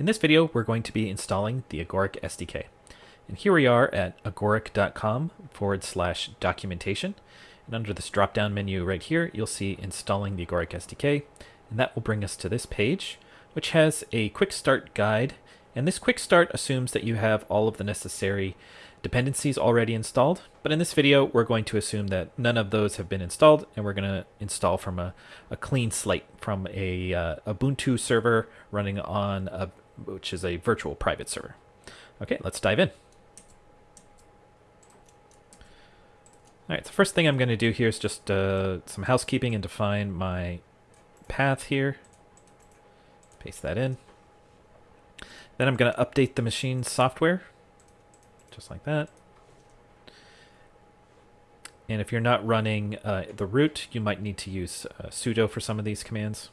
In this video, we're going to be installing the Agoric SDK. And here we are at agoric.com forward slash documentation. And under this drop-down menu right here, you'll see installing the Agoric SDK. And that will bring us to this page, which has a quick start guide. And this quick start assumes that you have all of the necessary dependencies already installed. But in this video, we're going to assume that none of those have been installed, and we're going to install from a, a clean slate from a uh, Ubuntu server running on a, which is a virtual private server. Okay, let's dive in. All right, the first thing I'm going to do here is just uh, some housekeeping and define my path here. Paste that in. Then I'm going to update the machine software just like that. And if you're not running uh, the root, you might need to use uh, sudo for some of these commands.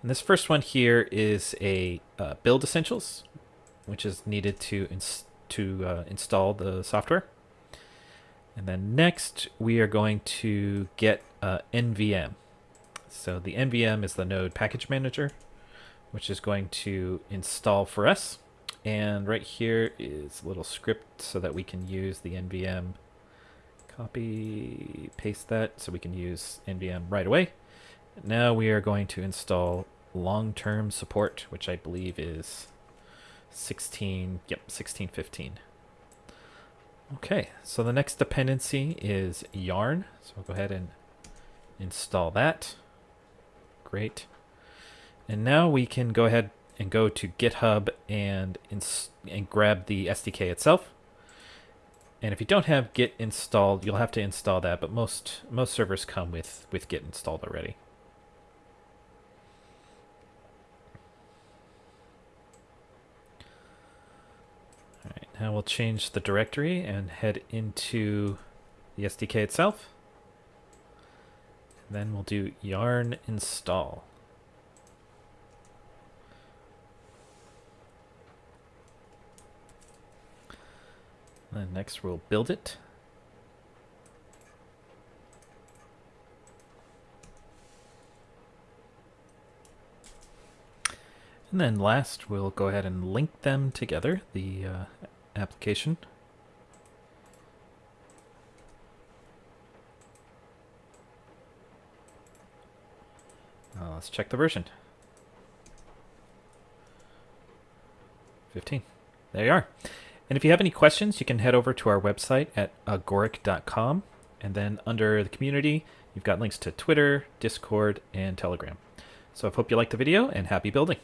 And this first one here is a uh, build essentials, which is needed to ins to uh, install the software. And then next, we are going to get uh, NVM. So the NVM is the node package manager, which is going to install for us. And right here is a little script so that we can use the NVM. Copy, paste that so we can use NVM right away. Now we are going to install long-term support, which I believe is 16, yep, 1615. Okay, so the next dependency is yarn. So we'll go ahead and install that. Great. And now we can go ahead and go to GitHub and and grab the SDK itself. And if you don't have Git installed, you'll have to install that. But most most servers come with with Git installed already. All right, now we'll change the directory and head into the SDK itself. And then we'll do yarn install. And next we'll build it. And then last, we'll go ahead and link them together, the uh, application. Uh, let's check the version. 15. There you are. And if you have any questions, you can head over to our website at agoric.com. And then under the community, you've got links to Twitter, Discord, and Telegram. So I hope you liked the video and happy building.